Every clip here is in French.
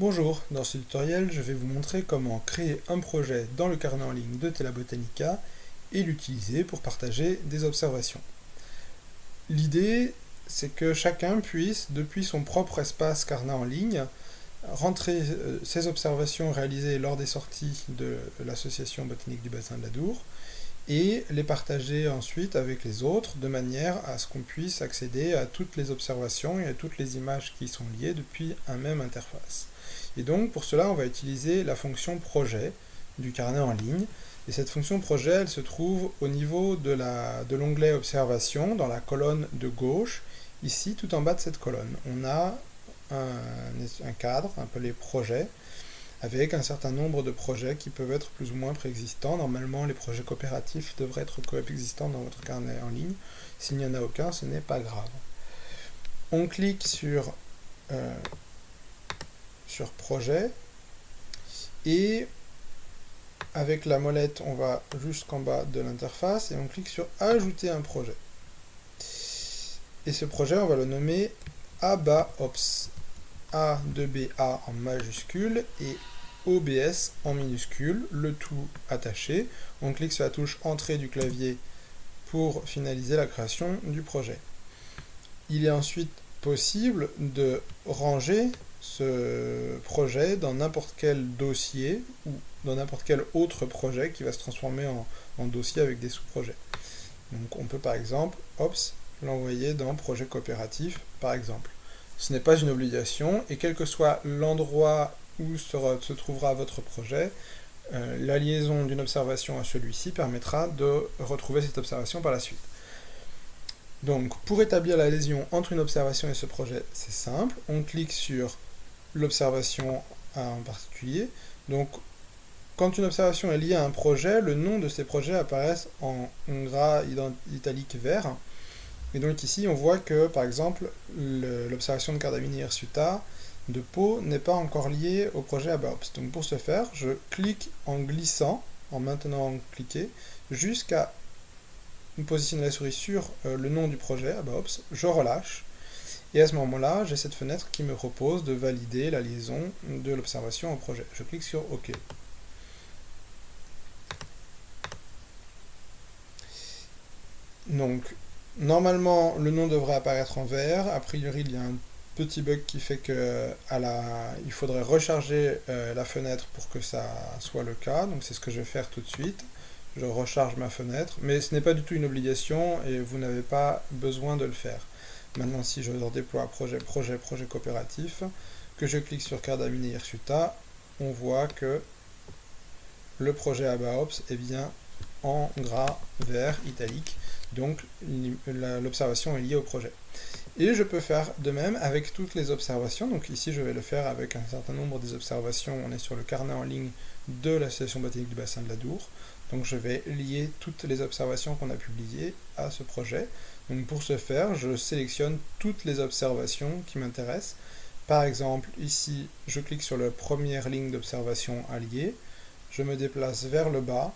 Bonjour, dans ce tutoriel, je vais vous montrer comment créer un projet dans le carnet en ligne de Tela Botanica et l'utiliser pour partager des observations. L'idée, c'est que chacun puisse, depuis son propre espace carnet en ligne, rentrer euh, ses observations réalisées lors des sorties de l'association botanique du bassin de la Dour et les partager ensuite avec les autres de manière à ce qu'on puisse accéder à toutes les observations et à toutes les images qui sont liées depuis un même interface. Et donc, pour cela, on va utiliser la fonction projet du carnet en ligne. Et cette fonction projet, elle se trouve au niveau de l'onglet observation, dans la colonne de gauche, ici, tout en bas de cette colonne. On a un, un cadre, appelé projet, avec un certain nombre de projets qui peuvent être plus ou moins préexistants. Normalement, les projets coopératifs devraient être coexistants dans votre carnet en ligne. S'il n'y en a aucun, ce n'est pas grave. On clique sur euh, projet et avec la molette on va jusqu'en bas de l'interface et on clique sur ajouter un projet et ce projet on va le nommer ABAOPS A2BA en majuscule et OBS en minuscule, le tout attaché. On clique sur la touche entrée du clavier pour finaliser la création du projet. Il est ensuite possible de ranger ce projet dans n'importe quel dossier ou dans n'importe quel autre projet qui va se transformer en, dossier avec des sous-projets. Donc on peut par exemple, l'envoyer dans projet coopératif par exemple. Ce n'est pas une obligation et quel que soit l'endroit où se, trouvera votre projet, euh, la liaison d'une observation à celui-ci permettra de retrouver cette observation par la suite. Donc, pour établir la liaison entre une observation et ce projet, c'est simple. On clique sur l'observation en particulier. Donc, quand une observation est liée à un projet, le nom de ces projets apparaissent en gras italique vert. Et donc ici, on voit que, par exemple, l'observation de Cardamini hirsuta de Pau n'est pas encore liée au projet ABAOPS. Donc pour ce faire, je clique en glissant, en maintenant cliquer, jusqu'à positionner la souris sur euh, le nom du projet ABAOPS, je relâche, et à ce moment-là, j'ai cette fenêtre qui me propose de valider la liaison de l'observation au projet. Je clique sur OK. Donc, normalement, le nom devrait apparaître en vert. A priori, il y a un petit bug qui fait que à la, il faudrait recharger euh, la fenêtre pour que ça soit le cas. Donc, c'est ce que je vais faire tout de suite. Je recharge ma fenêtre, mais ce n'est pas du tout une obligation et vous n'avez pas besoin de le faire. Maintenant, si je déploie projet, projet, projet coopératif, que je clique sur Cardamine Hirsuta, on voit que le projet ABAOPS est bien en gras vert italique, donc l'observation est liée au projet. Et je peux faire de même avec toutes les observations, donc ici je vais le faire avec un certain nombre des observations, on est sur le carnet en ligne de l'association botanique du bassin de la Dour, donc je vais lier toutes les observations qu'on a publiées à ce projet. Donc pour ce faire, je sélectionne toutes les observations qui m'intéressent. Par exemple, ici, je clique sur la première ligne d'observation alliée, je me déplace vers le bas,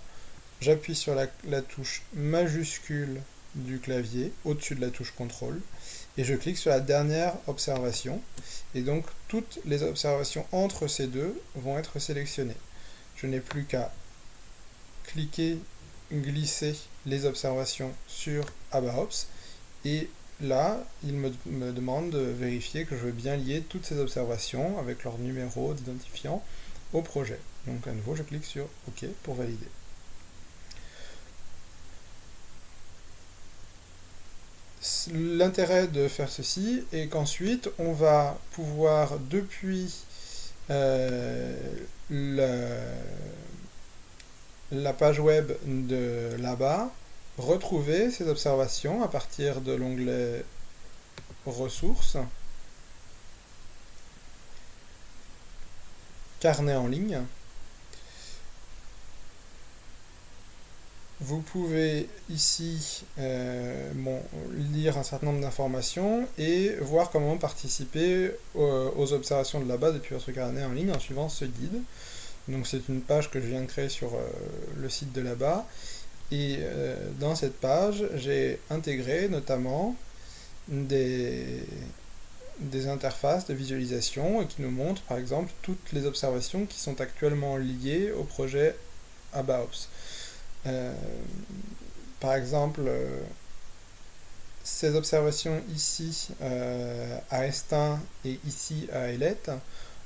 j'appuie sur la, touche majuscule du clavier, au-dessus de la touche contrôle, et je clique sur la dernière observation, et donc toutes les observations entre ces deux vont être sélectionnées. Je n'ai plus qu'à cliquer, glisser les observations sur ABAOPS, et là, il me, demande de vérifier que je veux bien lier toutes ces observations avec leur numéro d'identifiant au projet. Donc à nouveau, je clique sur OK pour valider. L'intérêt de faire ceci est qu'ensuite, on va pouvoir, depuis euh, la page web de là-bas, retrouver ces observations à partir de l'onglet ressources, carnet en ligne. Vous pouvez ici euh, lire un certain nombre d'informations et voir comment participer aux, observations de là-bas depuis votre carnet en ligne en suivant ce guide. Donc c'est une page que je viens de créer sur euh, le site de là-bas et euh, dans cette page, j'ai intégré notamment des, interfaces de visualisation qui nous montre par exemple toutes les observations qui sont actuellement liées au projet ABAOPS. Euh, par exemple, euh, ces observations ici à Estin et ici à Ailette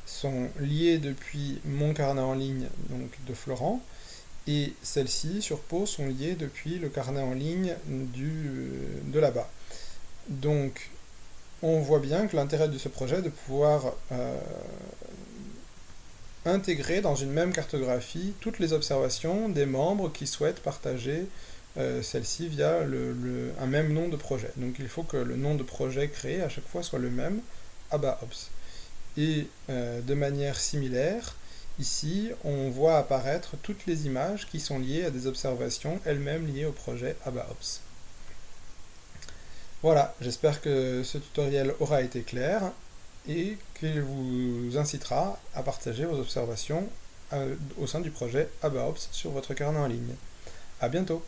sont liées depuis mon carnet en ligne donc de Florent, et celles-ci sur Pau sont liées depuis le carnet en ligne du, de là-bas. Donc on voit bien que l'intérêt de ce projet est de pouvoir euh, intégrer dans une même cartographie toutes les observations des membres qui souhaitent partager euh, celle-ci via un même nom de projet. Donc il faut que le nom de projet créé à chaque fois soit le même, ABAOPS. Et euh, de manière similaire, ici, on voit apparaître toutes les images qui sont liées à des observations elles-mêmes liées au projet ABAOPS. Voilà, j'espère que ce tutoriel aura été clair et qu'il vous incitera à partager vos observations euh, au sein du projet ABAOPS sur votre carnet en ligne. A bientôt